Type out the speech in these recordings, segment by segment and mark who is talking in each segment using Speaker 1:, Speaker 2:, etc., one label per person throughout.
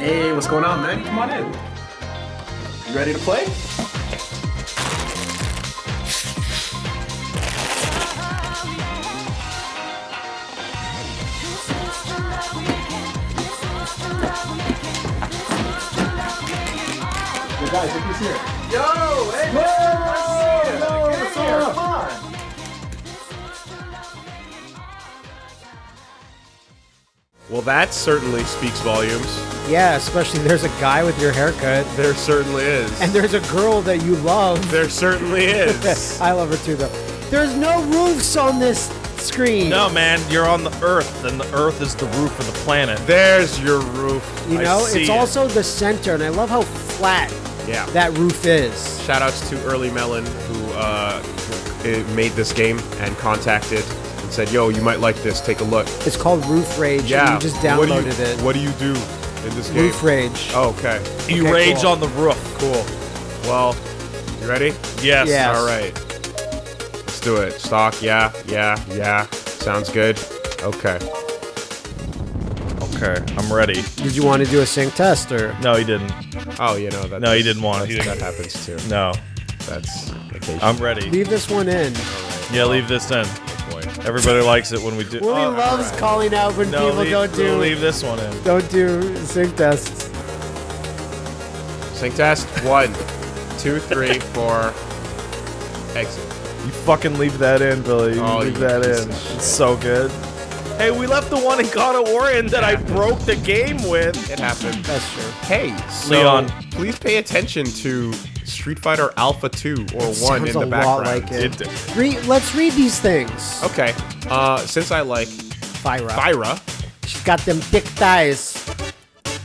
Speaker 1: Hey, what's going on, man? Come on in. You ready to play? Guys, look who's here. Yo, hey, man, nice to see you.
Speaker 2: Yo,
Speaker 1: Get
Speaker 2: what's up?
Speaker 3: Well, that certainly speaks volumes.
Speaker 2: Yeah, especially there's a guy with your haircut,
Speaker 3: There certainly is.
Speaker 2: and there's a girl that you love.
Speaker 3: there certainly is.
Speaker 2: I love her too, though. There's no roofs on this screen.
Speaker 4: No, man, you're on the Earth, and the Earth is the roof of the planet.
Speaker 3: There's your roof.
Speaker 2: You
Speaker 3: I
Speaker 2: know,
Speaker 3: see
Speaker 2: it's
Speaker 3: it.
Speaker 2: also the center, and I love how flat
Speaker 3: Yeah.
Speaker 2: that roof is.
Speaker 3: Shout outs to Early Melon who uh, made this game and contacted and said, "Yo, you might like this. Take a look."
Speaker 2: It's called Roof Rage.
Speaker 3: Yeah.
Speaker 2: and you just
Speaker 3: what do you-
Speaker 2: downloaded it.
Speaker 3: What do you do in this game?
Speaker 2: Roof Rage.
Speaker 3: Oh, okay.
Speaker 4: You
Speaker 2: Okay,
Speaker 4: rage
Speaker 2: cool.
Speaker 4: on the roof.
Speaker 3: Cool. Well, you ready?
Speaker 4: Yes.
Speaker 2: Yeah.
Speaker 3: All right. Let's do it. Stock. Yeah. Yeah. Yeah. Sounds good. Okay.
Speaker 4: Okay, I'm ready.
Speaker 2: Did you want to do a sync test or?
Speaker 4: No, he didn't.
Speaker 3: Oh, you know that.
Speaker 4: No, he didn't want it. He
Speaker 3: That
Speaker 4: didn't.
Speaker 3: happens too.
Speaker 4: No,
Speaker 3: That's occasion.
Speaker 4: I'm ready.
Speaker 2: Leave this one in.
Speaker 4: Yeah, leave this in.
Speaker 3: Boy.
Speaker 4: Everybody likes it when we do.
Speaker 2: Willie
Speaker 4: Oh,
Speaker 2: loves calling out when
Speaker 4: no,
Speaker 2: people
Speaker 4: leave,
Speaker 2: don't do
Speaker 4: leave this one in.
Speaker 2: don't do sync tests.
Speaker 3: Sync test. One, two, three, four. Exit.
Speaker 4: You fucking leave that in, Billy. You
Speaker 3: Oh,
Speaker 4: leave
Speaker 3: you
Speaker 4: that in. It's so good. Hey, we left the one in God of War in that I broke the game with.
Speaker 3: It happened.
Speaker 2: That's true.
Speaker 3: Hey, so
Speaker 4: Leon.
Speaker 3: please pay attention to Street Fighter Alpha 2 or 1 in the
Speaker 2: a
Speaker 3: background.
Speaker 2: lot like it.
Speaker 4: It-
Speaker 2: Re- let's read these things.
Speaker 3: Okay. Uh, since I like
Speaker 2: Thyra.
Speaker 3: Thyra,
Speaker 2: She's got them thick thighs.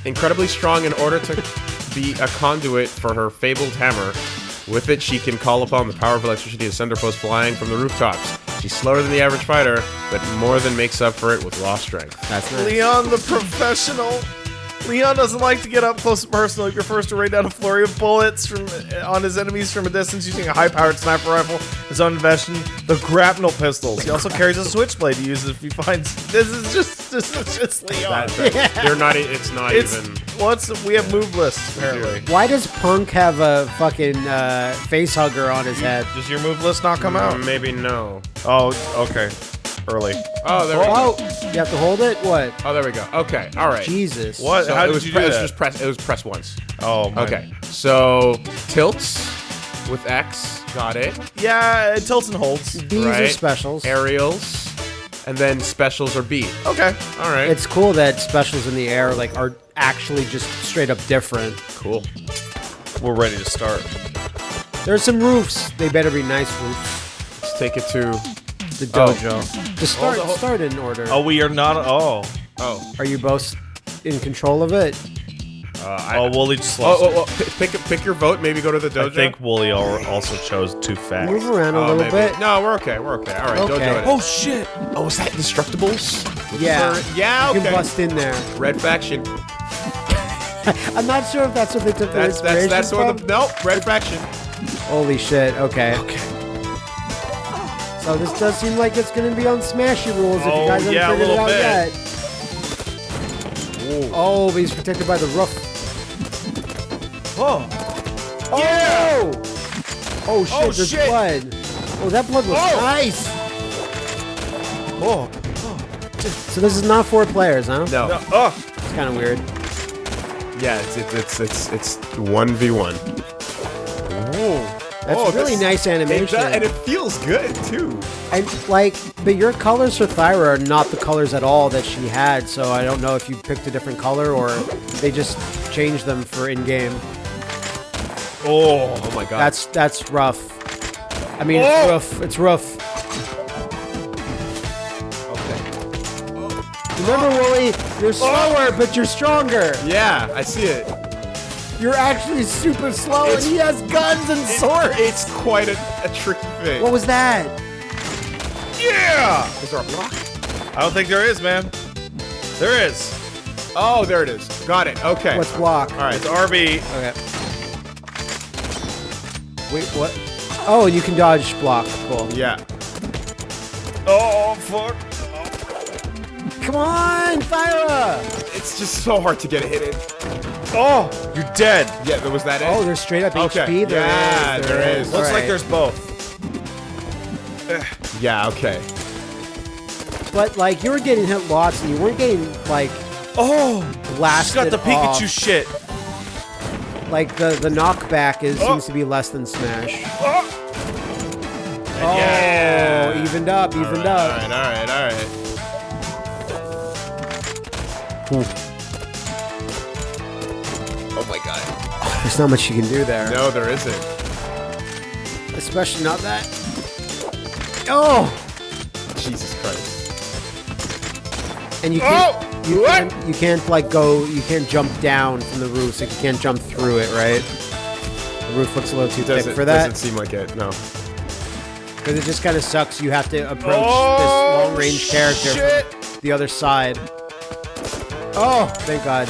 Speaker 3: incredibly strong in order to be a conduit for her fabled hammer. With it, she can call upon the power of electricity to send her foes flying from the rooftops. She's slower than the average fighter, but more than makes up for it with raw strength.
Speaker 2: That's nice.
Speaker 4: Leon the professional. Leon doesn't like to get up close and personal. He prefers to rain down a flurry of bullets from on his enemies from a distance using a high-powered sniper rifle, his own invention, the grapnel pistols. He also carries a switchblade to use if he finds. This is just this is just Leon.
Speaker 3: That, that- They're not. It's not
Speaker 4: it's
Speaker 3: even.
Speaker 4: what's we have move lists apparently.
Speaker 2: Why does Punk have a fucking uh, face hugger on his head?
Speaker 4: Does your move list not come out?
Speaker 3: Maybe no.
Speaker 4: Oh, okay. Early.
Speaker 3: Oh, there we go.
Speaker 2: Oh, you have to hold it? What?
Speaker 3: Oh, there we go. Okay. All right.
Speaker 2: Jesus.
Speaker 4: What?
Speaker 3: So
Speaker 4: How
Speaker 3: it
Speaker 4: did
Speaker 3: was
Speaker 4: you
Speaker 3: pre-
Speaker 4: do
Speaker 3: it was just press. It was press once.
Speaker 4: oh, my.
Speaker 3: Okay. So tilts with X. Got it.
Speaker 4: Yeah, it tilts and holds.
Speaker 2: These are specials.
Speaker 3: Aerials, and then specials are B.
Speaker 4: Okay.
Speaker 3: All right.
Speaker 2: It's cool that specials in the air like are actually just straight up different.
Speaker 3: cool.
Speaker 4: We're ready to start.
Speaker 2: There's some roofs. They better be nice roofs.
Speaker 3: Let's take it to.
Speaker 2: The
Speaker 3: Oh.
Speaker 2: dojo. Just start
Speaker 3: Hold on, hold-
Speaker 2: start in order.
Speaker 4: Oh, we are not. Oh.
Speaker 3: Oh.
Speaker 2: Are you both in control of it?
Speaker 3: Uh, I,
Speaker 4: Oh, Woolie just
Speaker 3: oh,
Speaker 4: lost.
Speaker 3: oh, oh, pick, pick pick your vote. Maybe go to the dojo.
Speaker 4: I think Woolie al- also chose too fast.
Speaker 2: Move around a
Speaker 3: Oh,
Speaker 2: little
Speaker 3: maybe.
Speaker 2: bit.
Speaker 3: No, we're okay. We're okay. All right.
Speaker 2: Okay.
Speaker 3: Dojo. It
Speaker 2: Oh,
Speaker 4: shit!
Speaker 3: Oh, is that Destructibles?
Speaker 2: Yeah.
Speaker 3: For- yeah.
Speaker 2: You
Speaker 3: Okay.
Speaker 2: can bust in there.
Speaker 3: Red faction.
Speaker 2: I'm not sure if that's what they took their
Speaker 3: That's that's
Speaker 2: inspiration
Speaker 3: that's what
Speaker 2: from.
Speaker 3: the nope. Red faction.
Speaker 2: Holy shit. Okay.
Speaker 3: Okay.
Speaker 2: So this does seem like it's going to be on Smashy rules if
Speaker 4: Oh,
Speaker 2: you guys haven't
Speaker 4: yeah,
Speaker 2: figured it out
Speaker 4: bit.
Speaker 2: yet. Oh, but he's protected by the roof.
Speaker 4: Oh,
Speaker 2: Oh! Oh shit,
Speaker 4: Oh,
Speaker 2: there's
Speaker 4: shit.
Speaker 2: blood. Oh, that blood was
Speaker 4: Oh.
Speaker 2: nice.
Speaker 4: oh,
Speaker 2: So this is not four players, huh?
Speaker 3: No.
Speaker 4: no, oh!
Speaker 2: It's kind of weird.
Speaker 3: Yeah. It's it's it's it's it's one v one.
Speaker 2: That's
Speaker 3: Oh,
Speaker 2: really nice
Speaker 3: It
Speaker 2: animation.
Speaker 3: does- and it feels good too.
Speaker 2: And like, but your colors for Thyra are not the colors at all that she had. So I don't know if you picked a different color or they just changed them for in-game.
Speaker 3: Oh, oh my god.
Speaker 2: That's that's rough. I mean,
Speaker 4: Oh.
Speaker 2: it's rough. It's rough.
Speaker 3: okay.
Speaker 2: Remember, Woolie, you're oh! slower, but you're stronger.
Speaker 3: Yeah, I see it.
Speaker 2: You're actually super slow, and he has guns and swords.
Speaker 3: It's quite a, a tricky thing.
Speaker 2: What was that?
Speaker 4: Yeah!
Speaker 3: Is there a block?
Speaker 4: I don't think there is, man. There is.
Speaker 3: Oh, there it is. Got it. Okay.
Speaker 2: What's block?
Speaker 3: All right.
Speaker 4: It's RB.
Speaker 2: Okay. Wait, what? Oh, you can dodge block. Cool.
Speaker 3: Yeah.
Speaker 4: Oh, fuck.
Speaker 2: Come on, Thyra!
Speaker 3: It's It's just so hard to get hit in.
Speaker 4: Oh, you're dead.
Speaker 3: Yeah, there was that it?
Speaker 2: Oh, there's straight up
Speaker 3: Okay,
Speaker 2: HP. There
Speaker 3: yeah,
Speaker 2: is,
Speaker 3: there is.
Speaker 4: Looks like there's both.
Speaker 3: Yeah, okay.
Speaker 2: But like you were getting hit lots, and you weren't getting like
Speaker 4: Oh, she's
Speaker 2: blasted
Speaker 4: got the Pikachu
Speaker 2: off.
Speaker 4: shit.
Speaker 2: Like the the knockback is
Speaker 4: Oh.
Speaker 2: seems to be less than Smash.
Speaker 4: Oh.
Speaker 2: Oh,
Speaker 4: Yeah.
Speaker 2: evened up, evened up.
Speaker 3: Alright, alright, alright. Oh
Speaker 2: There's not much you can do there,
Speaker 3: No, there isn't.
Speaker 2: especially not that. Oh,
Speaker 3: Jesus Christ.
Speaker 2: and you
Speaker 4: Oh,
Speaker 2: can't, you
Speaker 4: what?
Speaker 2: can't, you can't like go, you can't jump down from the roof, so you can't jump through it, right? The roof looks a little too thick
Speaker 3: Doesn't,
Speaker 2: for that.
Speaker 3: doesn't seem like it, no.
Speaker 2: Because it just kind of sucks. You have to approach
Speaker 4: Oh,
Speaker 2: this long range character
Speaker 4: shit.
Speaker 2: from the other side. Oh, thank God.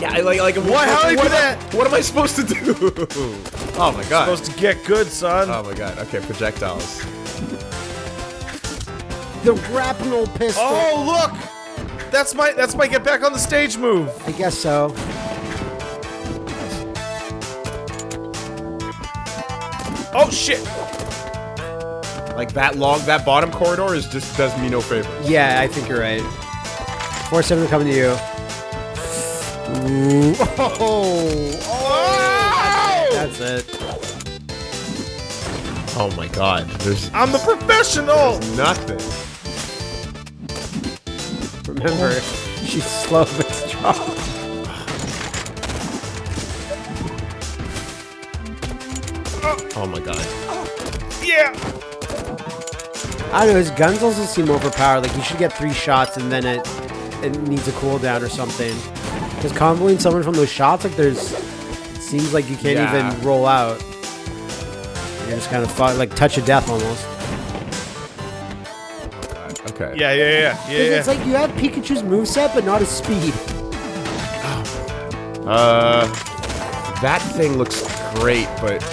Speaker 3: Yeah, I like, like
Speaker 4: Why? How do you
Speaker 3: what
Speaker 4: do
Speaker 3: am I-
Speaker 4: that?
Speaker 3: What am I supposed to do? oh my god.
Speaker 4: Supposed to get good, son.
Speaker 3: Oh my god. Okay, projectiles.
Speaker 2: The grapnel pistol.
Speaker 4: oh, look. That's my that's my get back on the stage move.
Speaker 2: I guess so.
Speaker 4: Oh shit.
Speaker 3: Like that long, that bottom corridor is just does me no favors.
Speaker 2: Yeah, I think you're right. Four seven coming to you. Ooh. Oh,
Speaker 4: Oh!
Speaker 2: that's it.
Speaker 3: Oh my god. There's
Speaker 4: I'm the professional.
Speaker 3: nothing.
Speaker 2: Remember, she's slow but strong.
Speaker 3: Oh my god.
Speaker 4: Yeah.
Speaker 2: I don't know. His guns also seem overpowered. Like he should get three shots and then it it needs a cooldown or something. Because comboing someone from those shots, like there's, it seems like you can't
Speaker 3: Yeah.
Speaker 2: even roll out. You're just kind of fu- like touch of death almost.
Speaker 3: Okay.
Speaker 4: Yeah, yeah, yeah, yeah,
Speaker 2: 'Cause
Speaker 4: yeah.
Speaker 2: It's like you have Pikachu's moveset, but not his speed.
Speaker 3: Uh, that thing looks great, but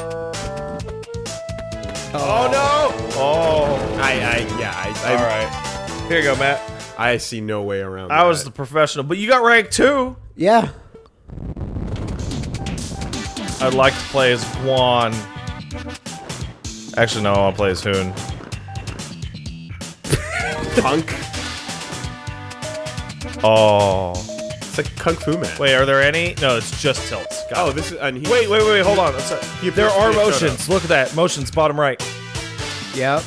Speaker 4: oh no. Oh.
Speaker 3: I, I, yeah, I, I,
Speaker 4: All right. Here you go, Matt.
Speaker 3: I see no way around. That.
Speaker 4: I was the professional, but you got rank two.
Speaker 2: Yeah.
Speaker 4: I'd like to play as Guan. Actually, no, I want to play as Hoon.
Speaker 3: punk.
Speaker 4: Oh.
Speaker 3: It's like kung fu man.
Speaker 4: Wait, are there any? No, it's just tilts. Got
Speaker 3: Oh,
Speaker 4: it.
Speaker 3: this is. And he,
Speaker 4: Wait, wait, wait, hold on. That's
Speaker 3: He
Speaker 4: there
Speaker 3: appears
Speaker 4: are
Speaker 3: to
Speaker 4: motions. Look at that. Motions, bottom right.
Speaker 2: Yep.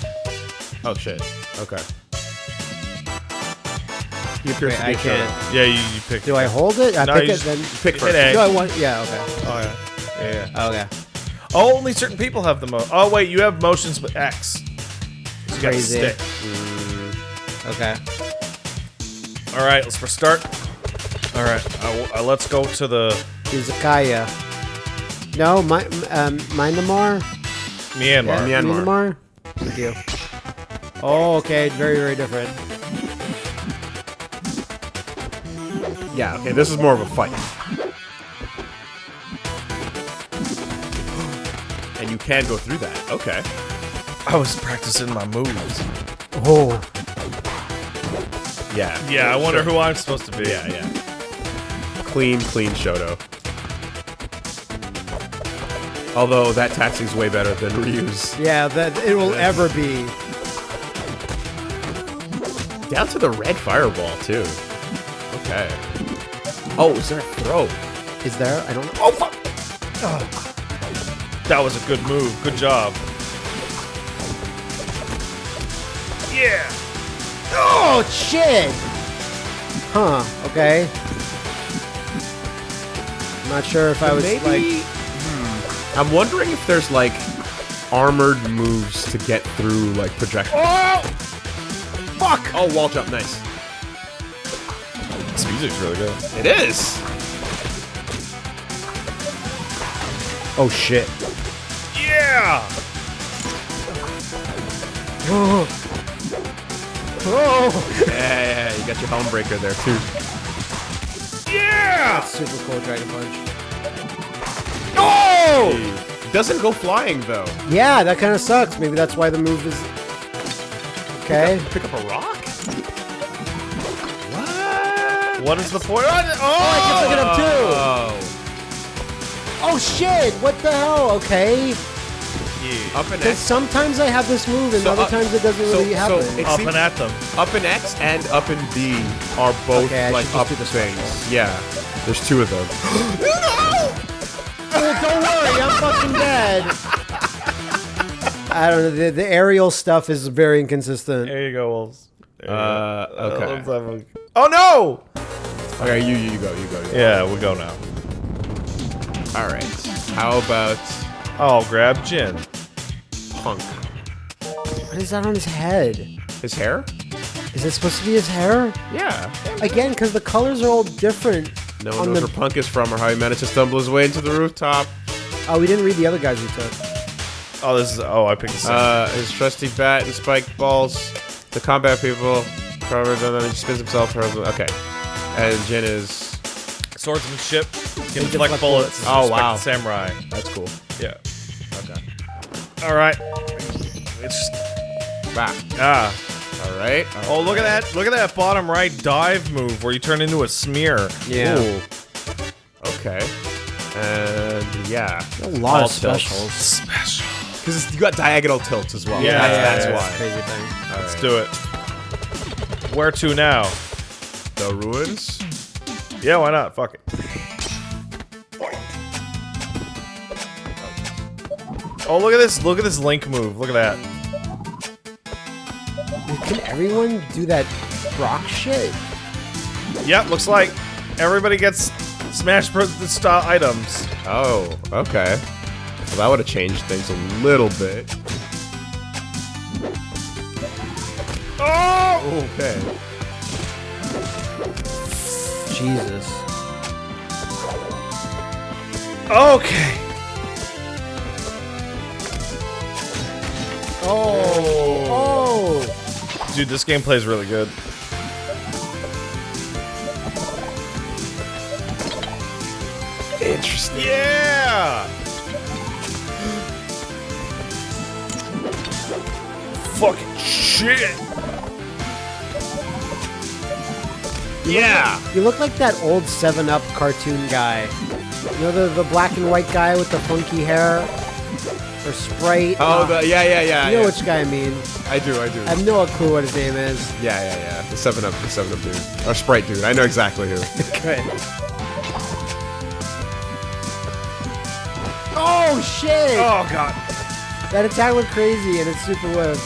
Speaker 3: Oh shit. Okay. He appears
Speaker 2: Wait,
Speaker 3: to be
Speaker 2: I
Speaker 3: a
Speaker 2: can't.
Speaker 3: Shoto.
Speaker 4: Yeah, you, you pick.
Speaker 2: Do I hold it? I
Speaker 4: No,
Speaker 2: pick
Speaker 4: you
Speaker 2: it
Speaker 4: just
Speaker 2: then.
Speaker 3: Pick
Speaker 4: hit
Speaker 3: first.
Speaker 4: A.
Speaker 2: Do I want? Yeah. Okay.
Speaker 4: Oh yeah. Yeah, yeah.
Speaker 2: Okay.
Speaker 4: Oh, only certain people have the mo. Oh wait, you have motions, with X. So you got
Speaker 2: Crazy.
Speaker 4: stick.
Speaker 2: Okay.
Speaker 4: All right, let's restart. All right, uh, uh, let's go to the
Speaker 2: Izakaya. No, my, um, Myanmar.
Speaker 4: Myanmar.
Speaker 3: Yeah. Myanmar.
Speaker 2: Myanmar. Thank you. Oh, okay. Very, very different.
Speaker 3: Yeah. Okay. This is more of a fight. And you can go through that. Okay.
Speaker 4: I was practicing my moves.
Speaker 2: Oh.
Speaker 3: Yeah.
Speaker 4: Yeah, I wonder
Speaker 3: Sure.
Speaker 4: who I'm supposed to be.
Speaker 3: Yeah, yeah. Clean, clean Shoto. Although that taxi's way better than Ryu's.
Speaker 2: Yeah, that it will ever be.
Speaker 3: Down to the red fireball too. Okay. Oh, is there a throw?
Speaker 2: Is there? I don't know.
Speaker 3: Oh fuck!
Speaker 4: That was a good move. Good job. Yeah.
Speaker 2: Oh shit! Huh? Okay. I'm not sure if I was
Speaker 3: Maybe.
Speaker 2: like. Hmm.
Speaker 3: I'm wondering if there's like armored moves to get through like projectiles.
Speaker 4: Oh!
Speaker 3: Fuck! Oh, wall jump, nice.
Speaker 4: This music's really good.
Speaker 3: It is.
Speaker 2: Oh shit!
Speaker 4: Yeah.
Speaker 2: Oh!
Speaker 3: Yeah, yeah, yeah, you got your helm breaker there too.
Speaker 4: Yeah.
Speaker 2: Super cool Dragon Punch.
Speaker 3: Oh! Doesn't go flying though.
Speaker 2: Yeah, that kind of sucks. Maybe that's why the move is. Okay.
Speaker 3: Pick up a rock?
Speaker 4: What is the point? Oh,
Speaker 2: I can pick it up too.
Speaker 3: Oh.
Speaker 2: Oh shit! What the hell? Okay.
Speaker 4: yeah.
Speaker 3: Up and
Speaker 2: Because
Speaker 3: X.
Speaker 2: sometimes I have this move, and
Speaker 3: So,
Speaker 2: other
Speaker 3: uh,
Speaker 2: times it doesn't
Speaker 3: so-
Speaker 2: really
Speaker 3: so
Speaker 2: happen.
Speaker 3: it-
Speaker 4: Up and at them.
Speaker 3: Up and X and up and B are both
Speaker 2: Okay,
Speaker 3: like up
Speaker 2: do the
Speaker 3: things.
Speaker 2: special.
Speaker 3: Yeah. There's two of them.
Speaker 2: Oh, don't worry, I'm fucking dead. I don't know. The, the aerial stuff is very inconsistent.
Speaker 4: There you go, Wolves. There you
Speaker 3: Uh, okay.
Speaker 4: let's have a- Oh no!
Speaker 3: Okay, you you go, you go. You go.
Speaker 4: Yeah, we go now.
Speaker 3: All right. How about
Speaker 4: I'll grab Jin.
Speaker 3: Punk?
Speaker 2: What is that on his head?
Speaker 3: His hair?
Speaker 2: Is it supposed to be his hair?
Speaker 3: Yeah.
Speaker 2: Again, because the colors are all different.
Speaker 3: No one
Speaker 2: on
Speaker 3: knows
Speaker 2: the-
Speaker 3: where Punk is from or how he managed to stumble his way into the rooftop.
Speaker 2: Oh, we didn't read the other guys we took.
Speaker 4: Oh, this is. Oh, I picked the same.
Speaker 3: Uh, his trusty bat and spike balls. The combat people covered, and then he spins himself. hurls- Okay. And Jin is.
Speaker 4: Swordsmanship can
Speaker 2: deflect
Speaker 4: deflect bullets.
Speaker 3: Oh, wow.
Speaker 4: Samurai.
Speaker 3: That's cool.
Speaker 4: Yeah.
Speaker 3: Okay.
Speaker 4: All right. It's
Speaker 3: Back.
Speaker 4: ah.
Speaker 3: All right.
Speaker 4: Oh, look at that! Look at that bottom right dive move where you turn into a smear.
Speaker 2: Yeah.
Speaker 3: Ooh. Okay. And yeah.
Speaker 2: A lot
Speaker 3: All
Speaker 2: of specials.
Speaker 4: Special.
Speaker 3: Because you got diagonal tilts as well.
Speaker 4: Yeah,
Speaker 3: that's,
Speaker 4: yeah,
Speaker 3: that's
Speaker 4: yeah.
Speaker 3: why.
Speaker 2: Crazy thing.
Speaker 3: All
Speaker 4: Let's
Speaker 3: right.
Speaker 4: do it. Where to now?
Speaker 3: The ruins.
Speaker 4: Yeah, why not? Fuck it. Oh, look at this! Look at this link move. Look at that.
Speaker 2: Can everyone do that rock shit?
Speaker 4: Yep, looks like everybody gets Smash Bros. style items.
Speaker 3: Oh, okay. Well, that would have changed things a little bit.
Speaker 4: Oh!
Speaker 3: Okay.
Speaker 2: Jesus.
Speaker 4: Okay.
Speaker 2: Oh. Oh. oh.
Speaker 4: Dude, this game plays really good.
Speaker 3: Interesting.
Speaker 4: Yeah! Fucking shit! Yeah!
Speaker 2: You look like that old 7 Up cartoon guy. You know, the, the black and white guy with the funky hair? Or Sprite?
Speaker 3: Oh,
Speaker 2: Uh,
Speaker 3: the yeah, yeah, yeah.
Speaker 2: You know
Speaker 3: yeah.
Speaker 2: which guy I mean.
Speaker 3: I do, I do.
Speaker 2: I have no clue what his name is.
Speaker 3: yeah, yeah, yeah. The Seven Up, the Seven Up dude, or Sprite dude. I know exactly who.
Speaker 2: Good. Oh, shit!
Speaker 4: Oh god.
Speaker 2: That attack went crazy and it's super whip.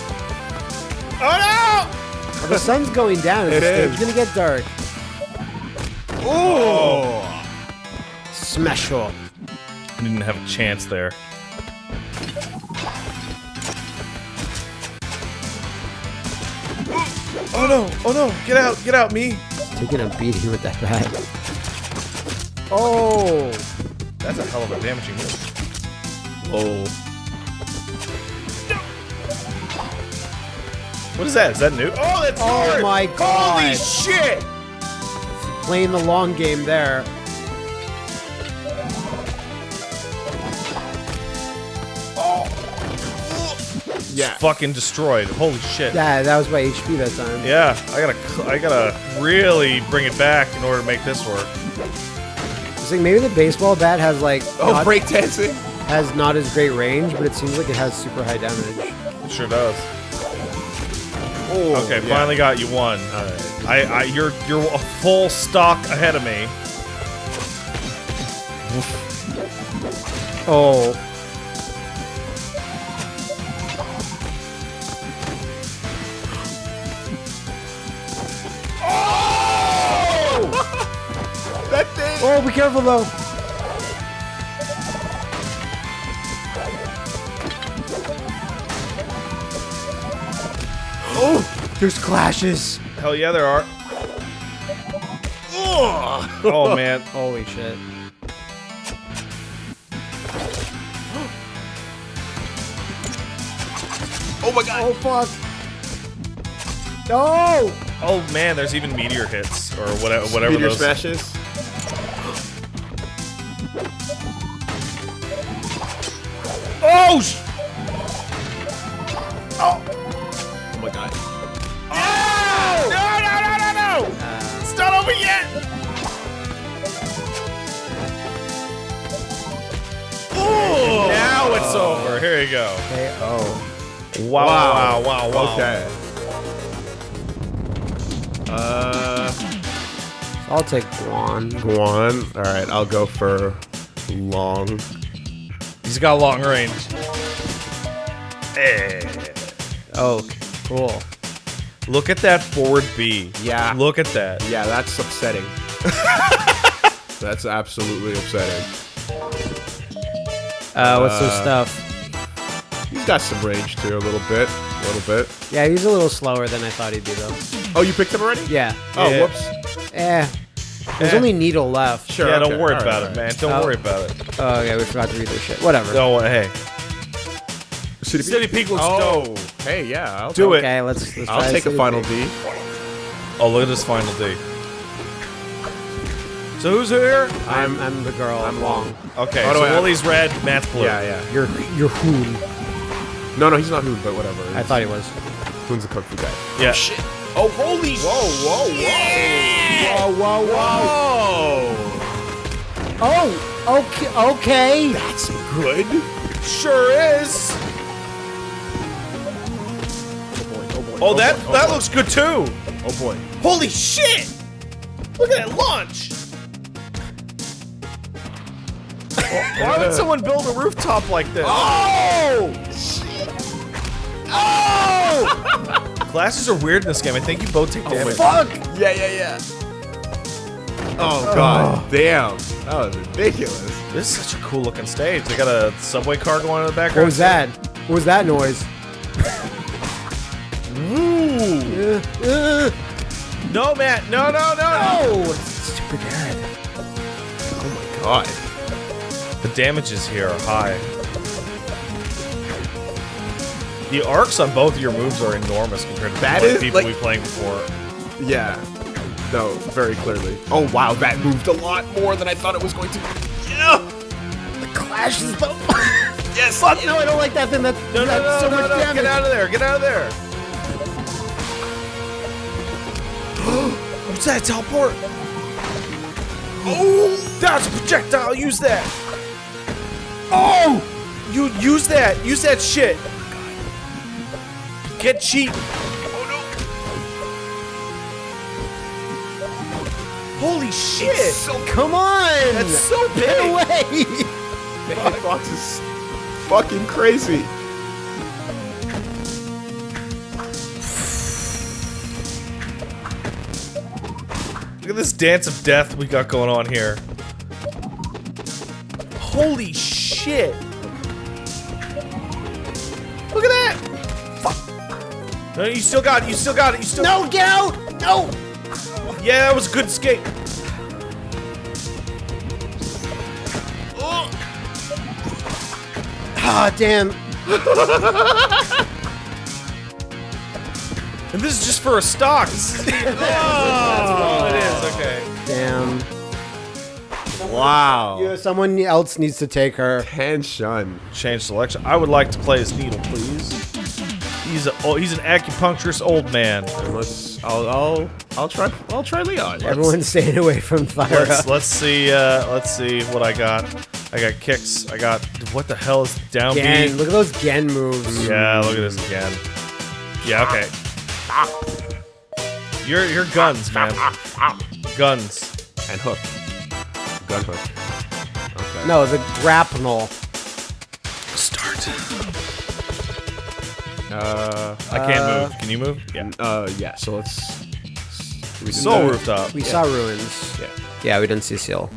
Speaker 4: Oh
Speaker 2: Well, the sun's going down. It's,
Speaker 3: It is.
Speaker 2: it's gonna get dark.
Speaker 4: no! Oh!
Speaker 2: Smashal.
Speaker 4: I didn't have a chance there. Oh no! Oh no! Get out! Get out, me!
Speaker 2: Taking a beating with that bat. Oh!
Speaker 4: That's a hell of a damaging move.
Speaker 3: Oh.
Speaker 4: What is that? Is that new? Oh, that's
Speaker 2: Oh
Speaker 4: hard!
Speaker 2: my
Speaker 4: Holy shit!
Speaker 2: Playing the long game there. Oh.
Speaker 3: Yeah.
Speaker 4: Fucking destroyed. Holy shit.
Speaker 2: Yeah, that was my HP that time.
Speaker 4: Yeah, I gotta, I gotta really bring it back in order to make this work.
Speaker 2: I was like, maybe the baseball bat has like
Speaker 3: Oh,
Speaker 2: not,
Speaker 3: breakdancing.
Speaker 2: has not as great range, but it seems like it has super high damage.
Speaker 4: It sure does.
Speaker 3: Oh,
Speaker 4: Okay,
Speaker 3: yeah.
Speaker 4: finally got you one.
Speaker 3: Right.
Speaker 4: I, I, you're, you're a full stock ahead of me.
Speaker 2: Oh. Oh.
Speaker 3: That thing.
Speaker 2: Oh, be careful though. There's clashes.
Speaker 4: Hell yeah, there are. Ugh. Oh man.
Speaker 2: Holy shit.
Speaker 3: Oh my god.
Speaker 2: Oh fuck. No.
Speaker 4: Oh man, there's even meteor hits or whatever. Whatever
Speaker 3: Meteor
Speaker 4: those.
Speaker 3: smashes.
Speaker 4: Oh. Sh-
Speaker 3: Oh
Speaker 4: over. Here you go.
Speaker 2: KO.
Speaker 4: Wow, wow, wow, wow.
Speaker 3: Okay. Uh,
Speaker 2: I'll take Guan.
Speaker 3: Guan. All right, I'll go for long.
Speaker 4: He's got long range. Hey.
Speaker 2: Oh, cool.
Speaker 4: Look at that forward B.
Speaker 3: Yeah.
Speaker 4: Look at that.
Speaker 3: Yeah, that's upsetting. that's absolutely upsetting.
Speaker 2: Uh, what's his
Speaker 3: Uh,
Speaker 2: stuff?
Speaker 3: He's got some range too, a little bit, a little bit.
Speaker 2: Yeah, he's a little slower than I thought he'd be, though.
Speaker 3: Oh, you picked him already?
Speaker 2: Yeah.
Speaker 3: Oh,
Speaker 4: Yeah.
Speaker 3: whoops.
Speaker 2: Eh. There's
Speaker 4: Eh.
Speaker 2: only Needle left.
Speaker 3: Sure.
Speaker 4: yeah,
Speaker 3: okay.
Speaker 4: don't worry
Speaker 3: All right,
Speaker 4: about
Speaker 3: all
Speaker 4: it,
Speaker 3: right.
Speaker 4: man. Don't
Speaker 2: Oh.
Speaker 4: worry about it.
Speaker 2: Oh, yeah, we forgot to read this shit. Whatever.
Speaker 4: No, hey.
Speaker 3: City,
Speaker 4: City Peak looks
Speaker 3: oh,
Speaker 4: dope.
Speaker 3: hey, yeah, I'll
Speaker 4: Do it.
Speaker 2: Okay, let's, let's
Speaker 3: I'll
Speaker 2: try
Speaker 3: take a
Speaker 2: City
Speaker 3: final
Speaker 2: Peak.
Speaker 3: D.
Speaker 4: Oh, look at this final D. So who's here?
Speaker 2: I'm, I'm the girl.
Speaker 3: I'm long.
Speaker 4: Okay,
Speaker 3: How
Speaker 4: so
Speaker 3: I-
Speaker 4: Willie's red, Matt's blue.
Speaker 3: Yeah, yeah.
Speaker 2: You're, you're Hoon.
Speaker 3: No, no, he's not Hoon, but whatever.
Speaker 2: I thought he was.
Speaker 3: Hoon's the kung fu guy.
Speaker 4: Yeah.
Speaker 3: Oh, oh, holy! Whoa, whoa, whoa!
Speaker 2: Whoa, whoa,
Speaker 3: Whoa!
Speaker 2: Oh, okay, okay.
Speaker 3: That's good.
Speaker 4: Sure is. Oh, boy, oh, boy. Oh, that that looks good too.
Speaker 3: Oh boy.
Speaker 4: Holy shit! Look at that launch. Why would someone build a rooftop like this?
Speaker 3: Oh!
Speaker 4: Oh! Glasses are weird in this game. I think you both take damage.
Speaker 2: Oh, Fuck.
Speaker 3: Yeah, yeah, yeah. Oh god, damn. That was ridiculous.
Speaker 4: This is such a cool looking stage. They got a subway car going in the background.
Speaker 2: What was that? What was that noise?
Speaker 4: Ooh.
Speaker 2: Uh, uh,
Speaker 4: No, Matt. No, no, no,
Speaker 2: oh, stupid head.
Speaker 3: Oh my god.
Speaker 4: The damages here are high. The arcs on both of your moves are enormous compared to
Speaker 3: That
Speaker 4: the
Speaker 3: is,
Speaker 4: people
Speaker 3: like-
Speaker 4: we playing before.
Speaker 3: Yeah. No, very clearly. Oh wow, that moved a lot more than I thought it was going to. Yeah.
Speaker 2: The clash is the.
Speaker 3: Yes.
Speaker 2: Fuck no, I don't like that thing. That,
Speaker 4: No, no,
Speaker 2: that's
Speaker 4: no,
Speaker 2: so
Speaker 4: no,
Speaker 2: much
Speaker 4: no,
Speaker 2: damage.
Speaker 4: Get out of there. Get out of there. What's that? Teleport. Oh, that's a projectile. Use that. Oh, you use that. Use that shit. Get cheap. Holy shit!
Speaker 3: So
Speaker 2: Come on.
Speaker 4: That's so big!
Speaker 2: Get away.
Speaker 3: the hitbox is fucking crazy.
Speaker 4: Look at this dance of death we got going on here. Holy shit! Look at that! Fuck! No, you still got it. You still got it. You still.
Speaker 2: No, get out. No.
Speaker 4: Yeah, that was a good escape.
Speaker 2: Ah, damn.
Speaker 4: And this is just for a stock. Is That's all it is. Okay.
Speaker 2: Damn.
Speaker 3: Wow.
Speaker 2: Yeah, someone else needs to take her.
Speaker 3: Tension.
Speaker 4: Change selection. I would like to play as Needle, please. He's a oh, he's an acupuncturist old man.
Speaker 3: And let's. I'll. I'll. I'll try. I'll try Leon.
Speaker 2: Everyone's staying away from Thyra.
Speaker 4: Let's let's see uh let's see what I got. I got kicks. I got what the hell is down
Speaker 2: Gen.
Speaker 4: B?
Speaker 2: Look at those Gen moves.
Speaker 4: Yeah, look at this again. Yeah, okay. Your your guns, man. Guns.
Speaker 3: And hook. Gun hook. Okay.
Speaker 2: No, the grapnel.
Speaker 4: Start.
Speaker 3: Uh.
Speaker 4: I can't
Speaker 2: Uh,
Speaker 4: move. Can you move? Yeah.
Speaker 3: Uh. Yeah. So let's. we did
Speaker 4: Soul
Speaker 3: that.
Speaker 4: rooftop.
Speaker 2: We saw ruins.
Speaker 3: Yeah.
Speaker 2: Yeah, we didn't see seal.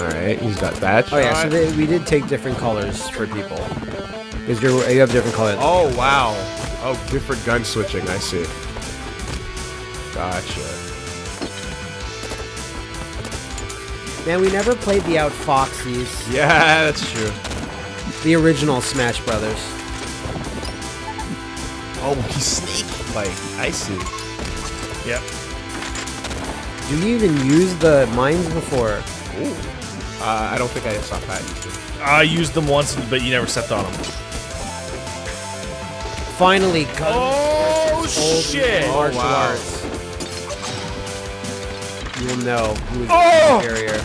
Speaker 3: All right. He's got that.
Speaker 2: Oh yeah, so they, we did take different colors for people. Because you you have different colors.
Speaker 3: Oh wow. Oh, different gun switching. I see. Gotcha.
Speaker 2: Man, we never played the Outfoxies,
Speaker 3: Yeah, that's true.
Speaker 2: the original Smash Brothers.
Speaker 3: Oh, he's sneaky. Like I see.
Speaker 4: Yep.
Speaker 2: Do you even use the mines before?
Speaker 3: Uh, I don't think I saw Pat.
Speaker 4: I used them once, but you never stepped on them.
Speaker 2: Finally, guns
Speaker 4: Oh shit!
Speaker 3: Oh,
Speaker 2: martial
Speaker 3: wow.
Speaker 2: Arts. you will know who is
Speaker 4: Oh!
Speaker 2: superior.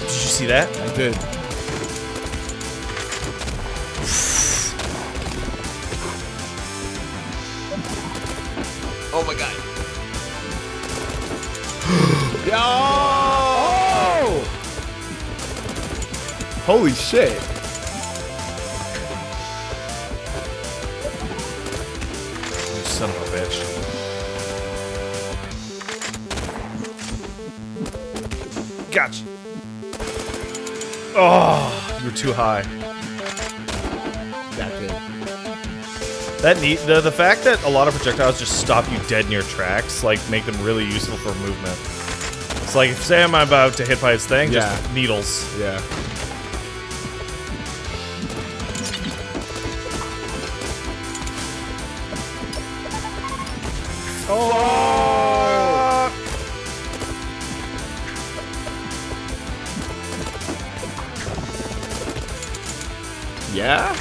Speaker 4: Did you see that?
Speaker 3: I did. oh my god. Yo!
Speaker 2: Oh!
Speaker 3: Holy shit.
Speaker 4: Gotcha. Oh, you were too high.
Speaker 3: That did.
Speaker 4: That neat. The the fact that a lot of projectiles just stop you dead in your tracks, like, make them really useful for movement. It's like, say I'm about to hit by its thing,
Speaker 3: Yeah.
Speaker 4: just needles.
Speaker 3: Yeah.
Speaker 4: Oh!
Speaker 3: Yeah?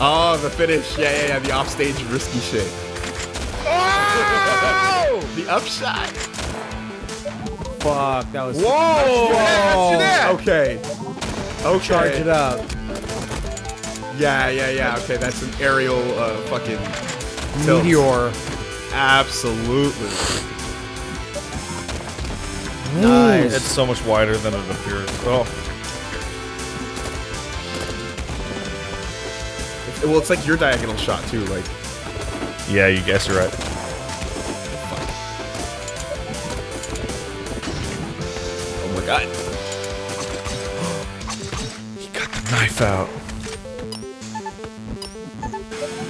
Speaker 3: Oh, the finish. Yeah, yeah, yeah. The offstage risky shit. Oh! the upshot.
Speaker 2: Fuck, that was.
Speaker 3: Whoa! Whoa! Okay. Okay.
Speaker 2: Charge it up.
Speaker 3: Yeah, yeah, yeah. Okay, that's an aerial uh, fucking tilt.
Speaker 2: Meteor.
Speaker 3: Absolutely.
Speaker 2: Nice.
Speaker 4: It's so much wider than it appears. Oh.
Speaker 3: Well, it's like your diagonal shot too. Like,
Speaker 4: Yeah, you guess you're right.
Speaker 3: oh my god.
Speaker 4: He got the knife out.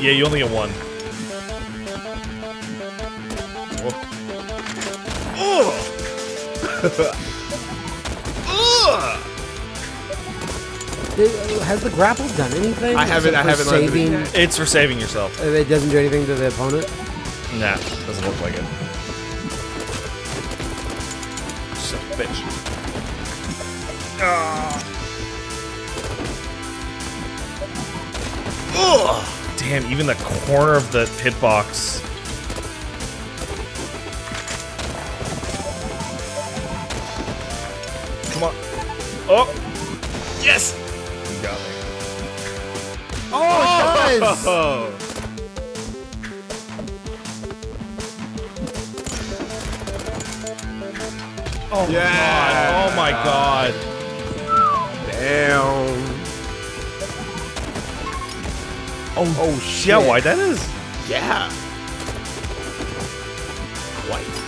Speaker 4: Yeah, you only get one.
Speaker 2: Did- Has the grapple done anything?
Speaker 3: I haven't- I haven't
Speaker 2: saving.
Speaker 3: anything
Speaker 4: It's for saving yourself.
Speaker 2: It doesn't do anything to the opponent.
Speaker 4: Nah, doesn't look like it. Son of a bitch. Ah. Ugh. Damn, even the corner of the hitbox. Come on. Oh! Yes! You got me.
Speaker 2: Oh, oh. does.
Speaker 3: Oh.
Speaker 4: Oh
Speaker 3: Yeah.
Speaker 4: god. Oh my god.
Speaker 3: Damn.
Speaker 4: Oh, oh shit. Yeah, why that is?
Speaker 3: Yeah. White.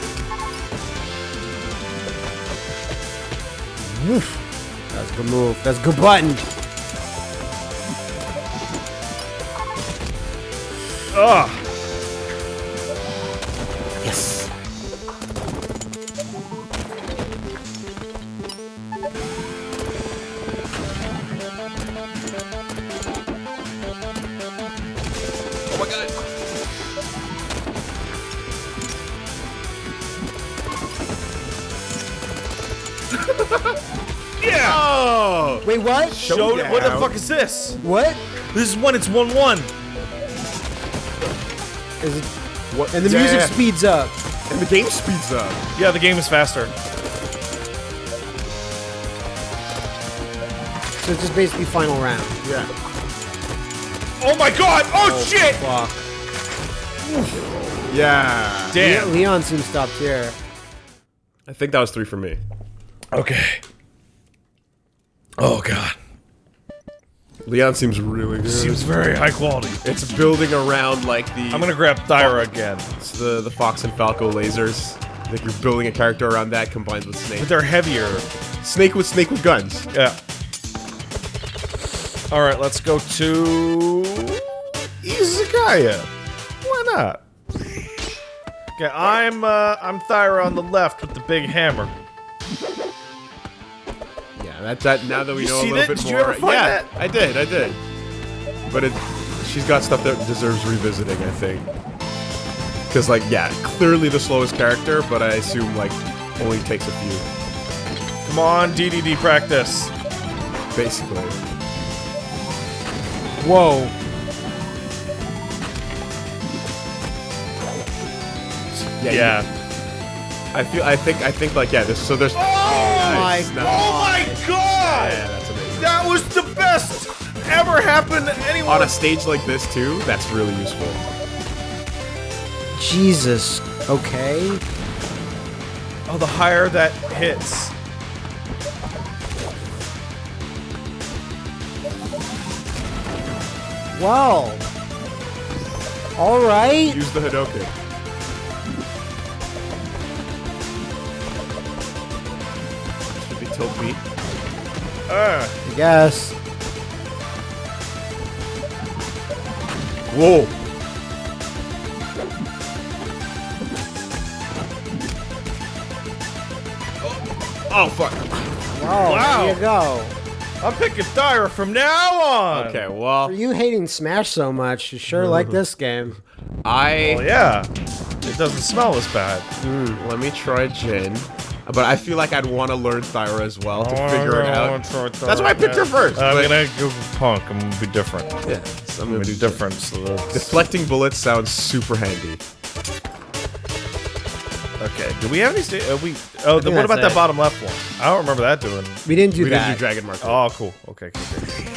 Speaker 2: That's a good move. That's a good button.
Speaker 4: Ugh.
Speaker 2: Wait, what?
Speaker 4: Showed it. What the fuck is this?
Speaker 2: What?
Speaker 4: This is when it's 1 1.
Speaker 2: Is it?
Speaker 3: What?
Speaker 2: And the
Speaker 3: Yeah.
Speaker 2: music speeds up.
Speaker 3: And the game speeds up.
Speaker 4: Yeah, the game is faster.
Speaker 2: So it's just basically final round.
Speaker 3: Yeah.
Speaker 4: Oh my god! Oh, oh shit!
Speaker 2: Fuck.
Speaker 3: Yeah.
Speaker 4: Damn.
Speaker 2: Leon seems stopped here.
Speaker 3: I think that was three for me.
Speaker 4: Okay. Oh god.
Speaker 3: Leon seems really good.
Speaker 4: Seems very high quality.
Speaker 3: it's building around like the
Speaker 4: I'm gonna grab Thyra again.
Speaker 3: it's the the Fox and Falco lasers. Like you're building a character around that combined with Snake.
Speaker 4: But they're heavier.
Speaker 3: Snake with Snake with guns.
Speaker 4: Yeah. Alright, let's go to. Izakaya. Why not? Okay, I'm uh I'm Thyra on the left with the big hammer.
Speaker 3: Yeah, that now that we
Speaker 4: You
Speaker 3: know a little
Speaker 4: that?
Speaker 3: bit
Speaker 4: Did you
Speaker 3: more. yeah,
Speaker 4: that?
Speaker 3: I did, I did. But it she's got stuff that deserves revisiting, I think. Cause like, yeah, clearly the slowest character, but I assume like only takes a few.
Speaker 4: Come on, DDD practice.
Speaker 3: basically.
Speaker 2: Whoa.
Speaker 4: Yeah.
Speaker 3: I feel. I think. I think. Like yeah. This. So there's.
Speaker 4: Oh,
Speaker 3: Nice.
Speaker 2: my
Speaker 3: No.
Speaker 4: Oh my god!
Speaker 3: Yeah, that's amazing.
Speaker 4: That was the best ever happened to anyone.
Speaker 3: On a stage like this too, that's really useful.
Speaker 2: Jesus. Okay.
Speaker 4: oh, the higher that hits.
Speaker 2: Well. All right.
Speaker 3: Use the Hadoken. Tilt beat.
Speaker 4: Uh,
Speaker 2: I guess.
Speaker 3: Whoa. Oh fuck.
Speaker 2: Oh,
Speaker 4: Wow.
Speaker 2: there you go.
Speaker 4: I'm picking Dire from now on.
Speaker 3: Okay, well,
Speaker 2: For you hating Smash so much, you sure like this game.
Speaker 3: I
Speaker 4: Well, yeah. It doesn't smell as bad.
Speaker 3: let me try Jin, but I feel like I'd want to learn Thyra as well to figure it out. That's why I picked her first.
Speaker 4: I'm
Speaker 3: but-
Speaker 4: gonna go Punk. I'm gonna be different.
Speaker 3: Yeah, so I'm
Speaker 4: I'm
Speaker 3: gonna
Speaker 4: gonna be
Speaker 3: do
Speaker 4: different. So
Speaker 3: Deflecting bullets sounds super handy.
Speaker 4: okay. Do we have any? Sta- uh, we. Oh, the, what about
Speaker 2: that's
Speaker 4: that bottom left one? I don't remember that doing.
Speaker 2: We didn't do
Speaker 3: we
Speaker 2: that.
Speaker 3: didn't do Dragon Mark.
Speaker 4: Oh, cool. Okay. okay, okay.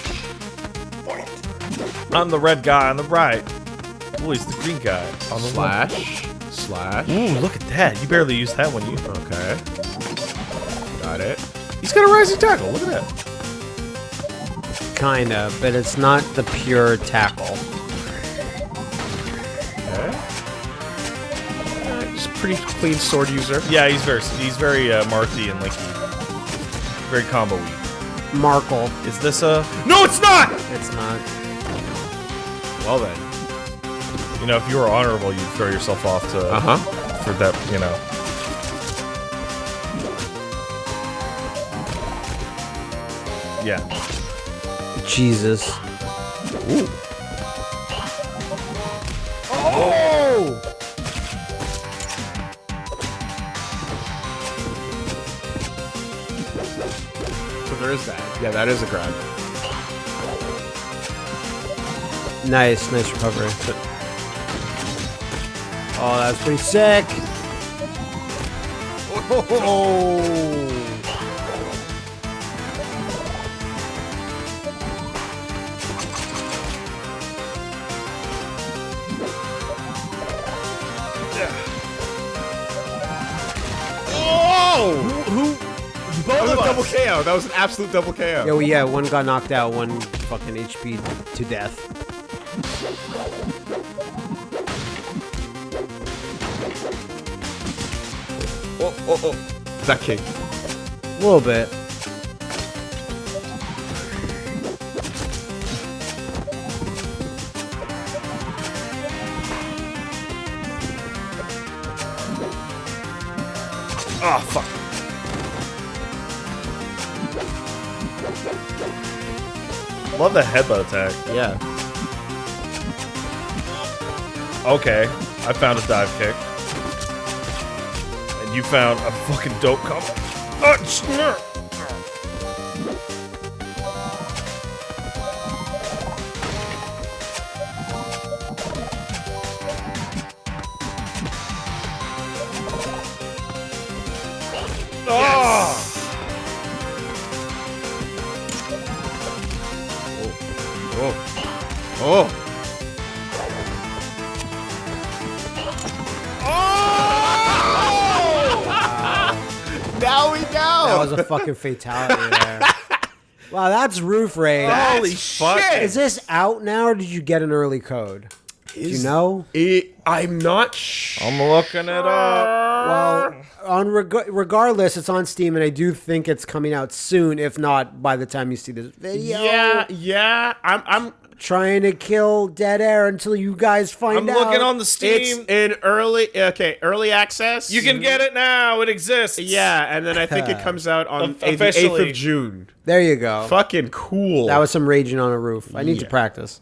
Speaker 4: I'm the red guy on the right. Oh, he's the green guy on the left.
Speaker 3: Slash, slash.
Speaker 4: Ooh, look at that. You barely used that one. You.
Speaker 3: Okay, got it.
Speaker 4: He's got a rising tackle. Look at that.
Speaker 2: Kinda, but it's not the pure tackle.
Speaker 3: Okay. Alright, Just pretty clean sword user.
Speaker 4: Yeah, he's very he's very uh, Marthy and Linky. Very combo-y.
Speaker 2: Markle.
Speaker 4: Is this a? No, it's not.
Speaker 2: It's not.
Speaker 3: Well then.
Speaker 4: You know, if you were honorable, you'd throw yourself off to
Speaker 3: Uh huh.
Speaker 4: for that. You know. Yeah.
Speaker 2: Jesus.
Speaker 3: Ooh.
Speaker 2: Oh!
Speaker 3: So there is that. Yeah, that is a grab.
Speaker 2: Nice, nice recovery. Oh, that's pretty sick. Oh!
Speaker 4: Who?
Speaker 3: That was a double
Speaker 4: us.
Speaker 3: KO. That was an absolute double KO.
Speaker 2: Yeah, well, yeah, one got knocked out, one fucking HP to death.
Speaker 3: Oh, oh, oh. That kick.
Speaker 2: A little bit.
Speaker 4: Oh fuck. Love the headbutt attack.
Speaker 3: Yeah.
Speaker 4: Okay, I found a dive kick. You found a fucking dope. Oh,
Speaker 2: uh, snur. A fucking fatality there. Wow, that's roof rage.
Speaker 4: Holy
Speaker 3: fuck.
Speaker 4: shit!
Speaker 2: Is this out now, or did you get an early code? Do you know?
Speaker 3: It, I'm not sure.
Speaker 4: I'm looking it up.
Speaker 2: Well, on reg- regardless, it's on Steam, and I do think it's coming out soon. If not, by the time you see this video,
Speaker 3: Yeah, yeah. I'm. I'm.
Speaker 2: Trying to kill dead air until you guys find
Speaker 4: I'm
Speaker 2: out.
Speaker 4: looking on the Steam.
Speaker 3: It's in early. Okay, early access.
Speaker 4: you can get it now. It exists.
Speaker 3: Yeah, and then I think it comes out on the eighth of June.
Speaker 2: There you go.
Speaker 3: Fucking cool.
Speaker 2: That was some raging on a roof. I need to practice.